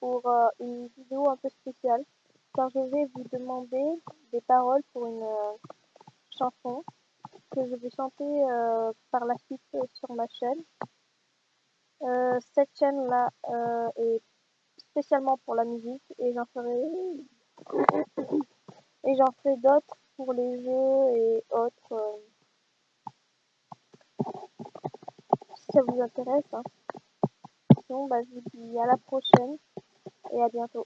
pour euh, une vidéo un peu spéciale car je vais vous demander des paroles pour une euh, chanson que je vais chanter euh, par la suite sur ma chaîne. cette chaîne là est spécialement pour la musique et j'en ferai et j'en ferai d'autres pour les jeux et autres si ça vous intéresse. Hein. Bah, je vous dis à la prochaine et à bientôt.